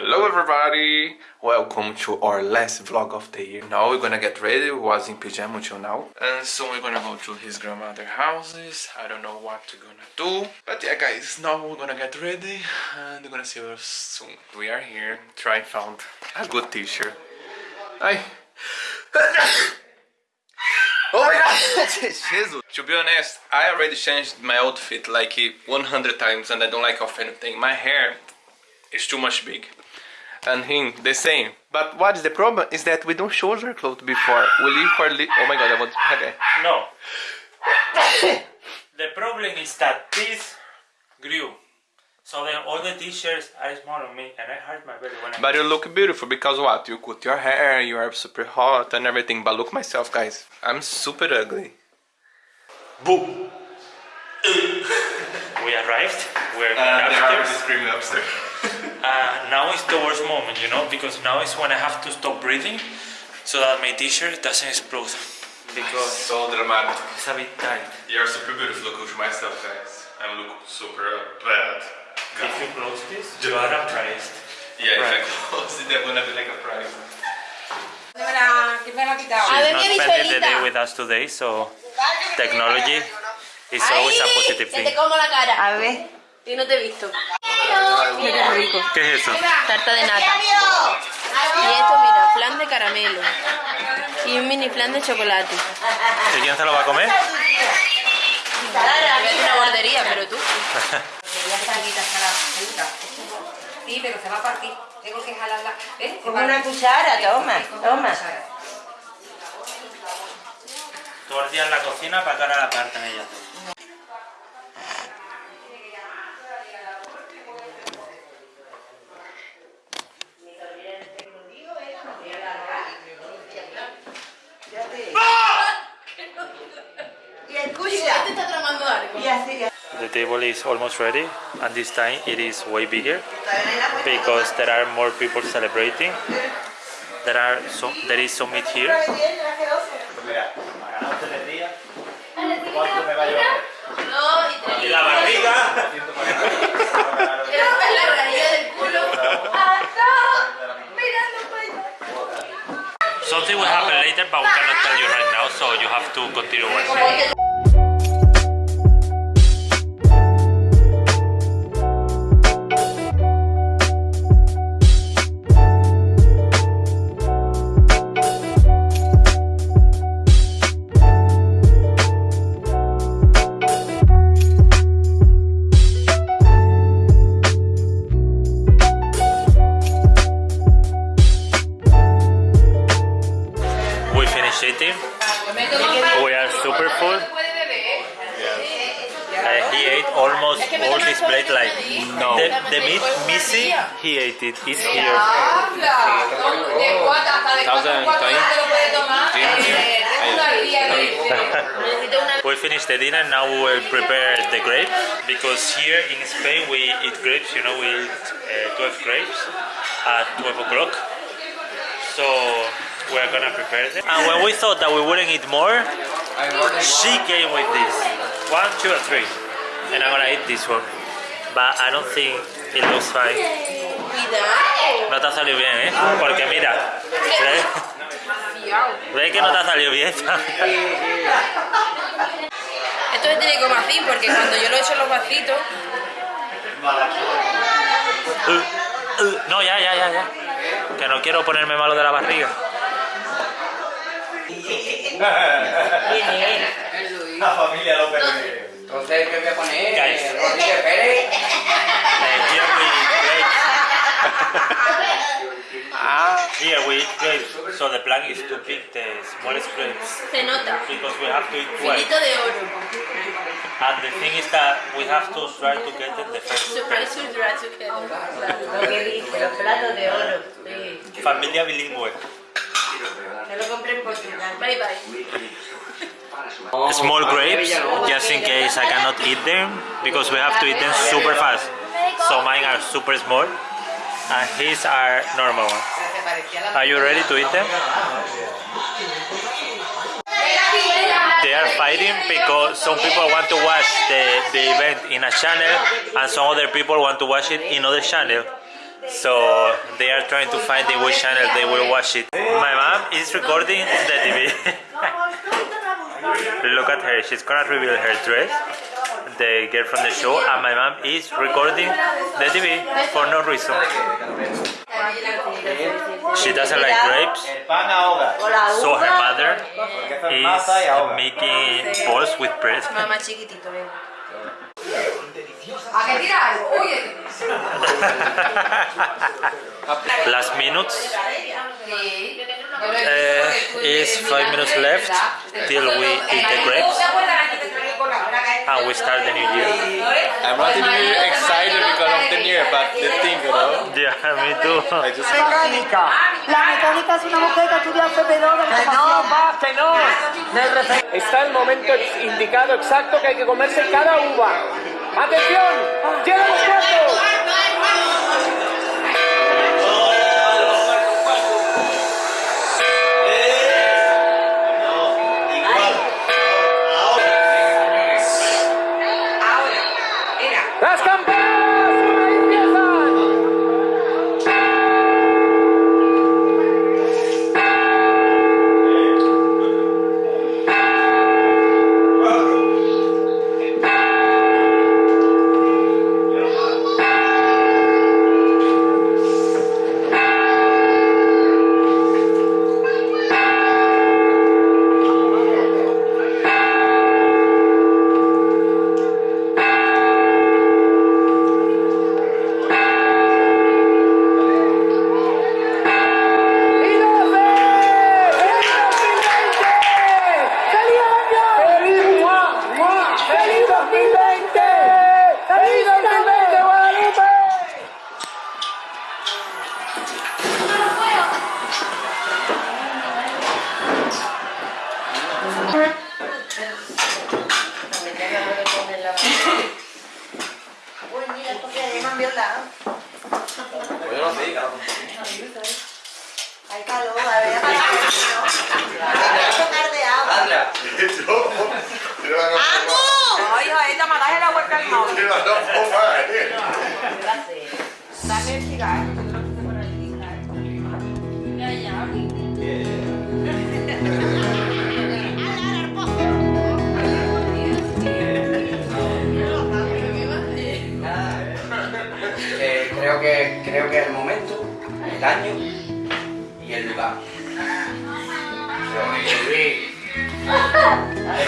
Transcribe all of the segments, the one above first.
Hello everybody! Welcome to our last vlog of the year. Now we're gonna get ready, we was in pajama until now. And soon we're gonna go to his grandmother houses. I don't know what we're gonna do. But yeah guys, now we're gonna get ready and we're gonna see you soon. We are here, try to find a good t-shirt. Hi! Oh my god! Jesus! To be honest, I already changed my outfit like 100 times and I don't like off anything. My hair is too much big. And him, the same. But what is the problem is that we don't show our clothes before. We leave for li Oh my god, I want to have it. No. the problem is that this grew. So then all the t-shirts are small on me and I hurt my belly when I But you look beautiful because what? You cut your hair, you are super hot and everything. But look myself, guys. I'm super ugly. Boom! we arrived. We're uh, upstairs. screaming upstairs. Uh, now is the worst moment, you know, because now is when I have to stop breathing so that my t-shirt doesn't explode. Because it's so dramatic. it's a bit tight. You're super beautiful. Look at myself, guys. I look super bad. If you close this, you are surprised. Yeah, Right. if I close it, they're gonna be like a prize. ¿Quién me la ha quitado? She's not mi spending the day with us today, so technology is always a positive que thing. te como la cara. A ver, Y no te he visto. Qué rico. ¿Qué es eso? Tarta de nata. Y esto, mira, flan de caramelo. Y un mini flan de chocolate. ¿Y quién se lo va a comer? Hacer una bordería, pero tú. Ya está aquí, está. Sí, pero se va a partir. Tengo que jalarla. ¿Ves? Se Con parte. una cuchara, toma, toma. día en la cocina para que ahora la parten ella. Table is almost ready and this time it is way bigger because there are more people celebrating. There are there is some meat here. Something will happen later but we cannot tell you right now so you have to continue watching. We finished the dinner now we will prepare the grapes because here in Spain we eat grapes you know we eat uh, 12 grapes at 12 o'clock so we're gonna prepare them and when we thought that we wouldn't eat more she came with this one two and three and I'm gonna eat this one but I don't think it looks fine. No te ha salido bien, ¿eh? Porque mira, ¿ves? ¿Ves que no te ha salido bien? Esto es de comacín porque cuando yo lo echo en los vasitos... Uh, uh, no, ya, ya, ya, ya. Que no quiero ponerme malo de la barriga. La familia López. Entonces, ¿qué voy a poner? Rodríguez Pérez. So the plan is to pick the smallest grapes Se nota. because we have to eat 12. Finito de oro. And the thing is that we have to try to get them the first Surprise, together. Lo que dice, los platos de oro. Sí. Familia bilingüe. Lo compré en Portugal. Bye bye. small grapes just in case I cannot eat them because we have to eat them super fast. So mine are super small and his are normal ones. Are you ready to eat them? They are fighting because some people want to watch the, the event in a channel and some other people want to watch it in other channel. So they are trying to find in which channel they will watch it. My mom is recording the TV. Look at her, she's gonna reveal her dress, the girl from the show, and my mom is recording the TV for no reason. She doesn't like grapes, El pan ahoga. so her mother Porque eso es masa y is making balls with bread. Mamá chiquitito, venga. ¿A qué tira algo? Oye. Last minutes, uh, is five minutes left till we eat the grapes and we start the new year. I'm not even excited because of the new year, but the thing, you know. Yeah, me too. I just mecánica. La mecánica es una mujer que estudia FP2 de Que no, va, que no. Está el momento indicado exacto que hay que comerse cada uva. ¡Atención! ¡Llegan los cuartos! Dale el cigarro, que lo quise creo que creo que el momento, el año y el lugar.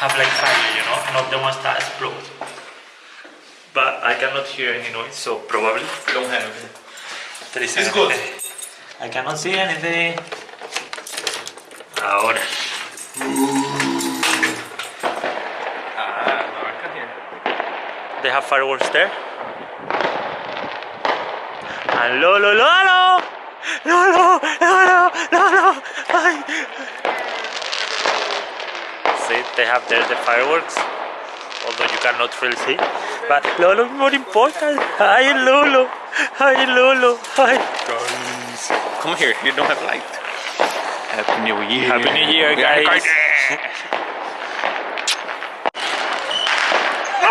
have like fire, you know, not the ones that explode. But I cannot hear any noise, so probably Don't have it. there is It's good. I cannot see anything. Ahora. Ah, no, I can hear. They have fireworks there. And Lolo, Lolo! Lolo, Lolo, Lolo! Ay. See, they have there the fireworks, although you cannot really see. But Lolo is more important. Hi, Lolo! Hi, Lolo! Hi! Guys, come here. You don't have light. Happy New Year. Happy New Year, guys.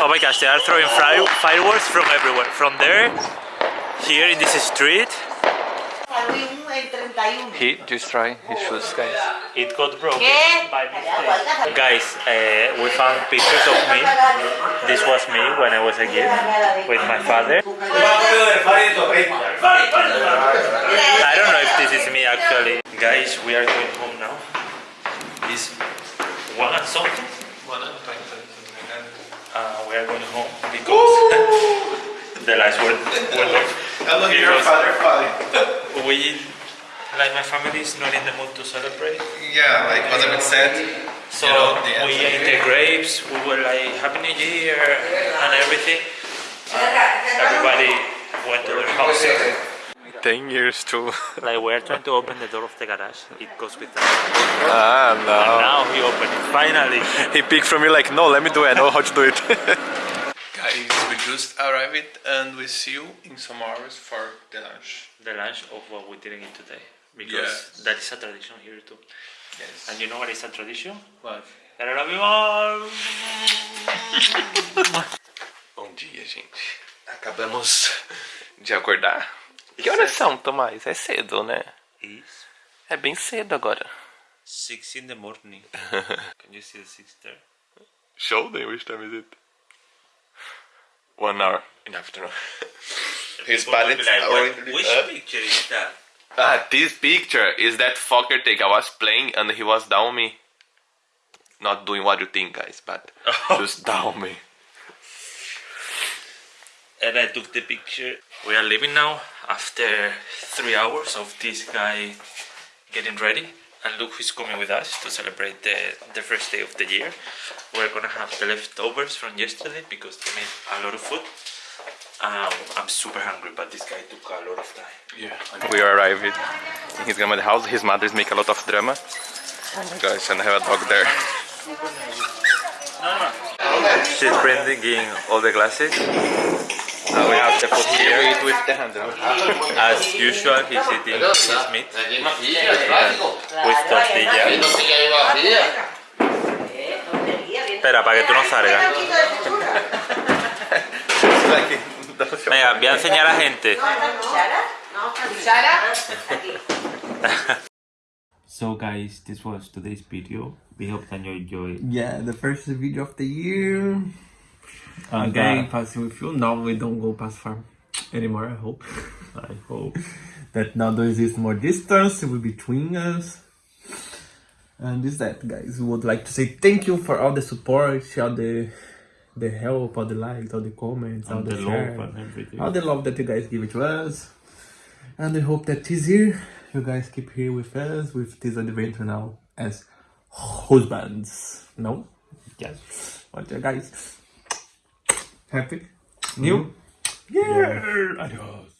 Oh my gosh, they are throwing fireworks from everywhere. From there, here in this street, Halloween en 31. He destroyed his shoes, guys. It got broken by mistake. Guys, uh, we found pictures of me. This was me when I was a kid with my father. I don't know if this is me actually. Guys, we are going home now. It's one and something. Uh, we are going home because the lights were, were off. Because we, like my family is not in the mood to celebrate. Yeah, like was a bit sad. So You know, the we ate the the grapes, we were like Happy New Year and everything. Everybody went to their houses. 10 years too. Like we are trying to open the door of the garage. It goes with us. ah, And no. now he opened it, finally. He picked from me like, no, let me do it, I know how to do it. Guys, we just arrived and we see you in some hours for the lunch. the lunch of what we didn't eat today. Because Yes. that is a tradition here too. Yes. And you know what is a tradition? What? Bom dia, gente. Acabamos de acordar. Que horas são, Tomás? É cedo, né? It's É bem cedo agora. 6 in the morning. Can you see the 6 there? Show them which time is it? One hour in the afternoon. His parents are already which picture is that? Ah, this picture is that fucker take. I was playing and he was down me. Not doing what you think, guys, but just down me. and I took the picture. We are leaving now after three hours of this guy getting ready. And look who's coming with us to celebrate the, the first day of the year. We're gonna have the leftovers from yesterday because they made a lot of food. Um, I'm super hungry, but this guy took a lot of time. Yeah. We arrived in his grandmother's house. His mothers make a lot of drama. Oh my gosh, and I have a dog there. She's bringing all the glasses. Now we have the food here. Eat with the hand. As usual, he's eating his meat with tortilla. Espera, para que tú no salgas. Venga, voy a enseñar a gente. So guys, this was today's video. We hope that you enjoyed. Yeah, the first video of the year. And, Again, uh, passing with you. Now we don't go past farm anymore, I hope. I hope. that now there is more distance between us. And this is that guys, we would like to say thank you for all the support, all the the help, all the likes, all the comments, all And the, the share, love and everything. all the love that you guys give it to us. And I hope that this year you guys keep here with us with this adventure now as husbands. No? Yes. What you guys? Happy? Mm-hmm. New? Yeah. Adios.